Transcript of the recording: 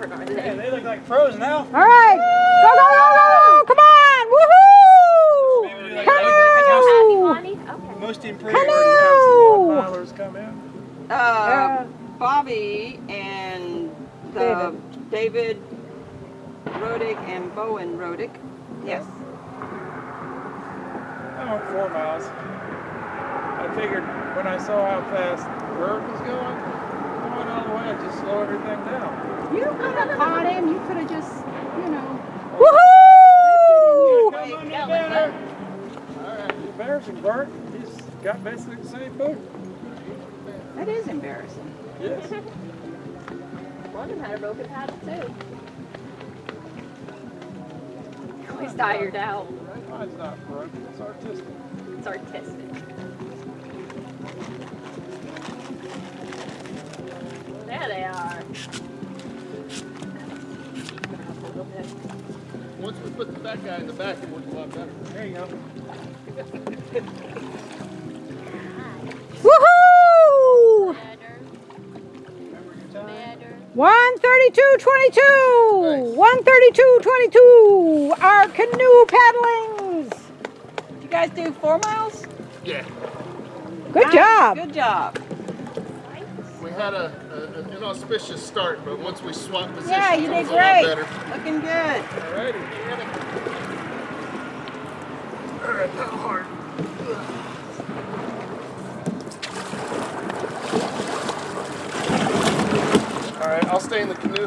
different, aren't Yeah, they? they look like pros now. All right. Go, go, go, go. Come on. Woohoo. Maybe they like Canoe. Okay. Most improved already have some one milers come in. Uh, Uh, Bobby and the David Rodick and Bowen Rodick. Yes. I went four miles. I figured when I saw how fast Bert was going, I went all the way and just slow everything down. You could have caught him. You could have just, you know. Woohoo. Come on, better. All right, embarrassing, Bert. He's got basically the same boot. That is embarrassing. Yes. One of them had a broken paddle too. He's tired out. Mine's not broken. It's artistic. It's artistic. Once we put the fat guy in the back, it works a lot better. There you go. Woohoo. Remember your time? 132.22. 132.22. Our canoe paddlings. Did you guys do four miles? Yeah. Good Nice, job. Good job. We had a, a, an inauspicious start, but once we swapped positions, Yeah, you it did was a lot great. better. Looking good. Alrighty. All right, not hard. All right, I'll stay in the canoe